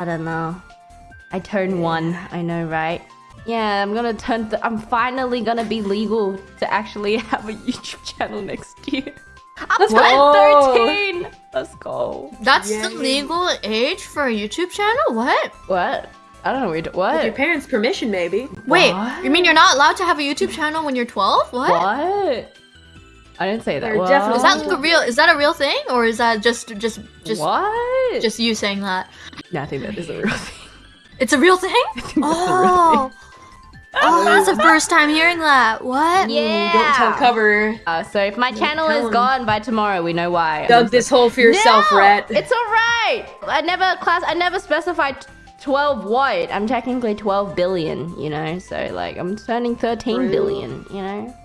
I don't know. I turned one. I know, right? Yeah, I'm gonna turn. Th I'm finally gonna be legal to actually have a YouTube channel next year. I'm Let's turning 13. Let's go. That's the legal age for a YouTube channel? What? What? I don't know. What? With your parents' permission, maybe. Wait, What? you mean you're not allowed to have a YouTube channel when you're 12? What? What? I didn't say that. They're definitely- Is that like a real? Is that a real thing, or is that just just just what? just you saying that? No, I think that is a real thing. It's a real thing. I think that's a real Oh, oh, that's the first time hearing that. What? Yeah. Don't tell cover. Uh, so if my channel tell is 'em. gone by tomorrow, we know why. Dug this hole for yourself, no, Rhett. It's alright. I never class. I never specified 12 what. I'm technically 12 billion. You know, so like I'm turning 13 True. billion. You know.